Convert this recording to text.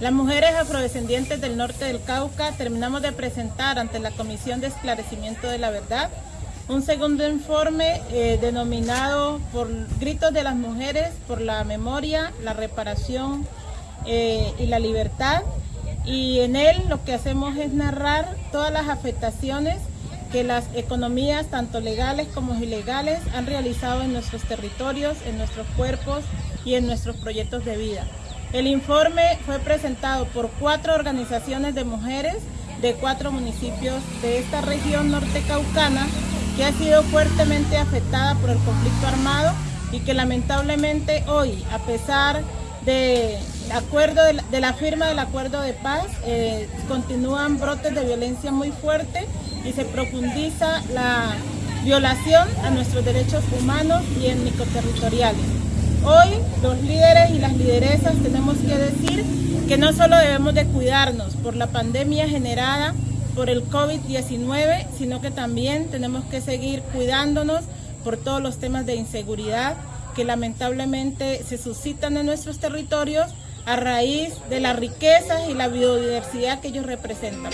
Las mujeres afrodescendientes del norte del Cauca terminamos de presentar ante la Comisión de Esclarecimiento de la Verdad un segundo informe eh, denominado por Gritos de las Mujeres por la Memoria, la Reparación eh, y la Libertad. Y en él lo que hacemos es narrar todas las afectaciones que las economías, tanto legales como ilegales, han realizado en nuestros territorios, en nuestros cuerpos y en nuestros proyectos de vida. El informe fue presentado por cuatro organizaciones de mujeres de cuatro municipios de esta región norte caucana que ha sido fuertemente afectada por el conflicto armado y que lamentablemente hoy, a pesar de, acuerdo de, la, firma del acuerdo de paz, eh, continúan brotes de violencia muy fuerte y se profundiza la violación a nuestros derechos humanos y étnico-territoriales. Hoy los líderes y las lideresas tenemos que decir que no solo debemos de cuidarnos por la pandemia generada por el COVID-19, sino que también tenemos que seguir cuidándonos por todos los temas de inseguridad que lamentablemente se suscitan en nuestros territorios a raíz de las riquezas y la biodiversidad que ellos representan.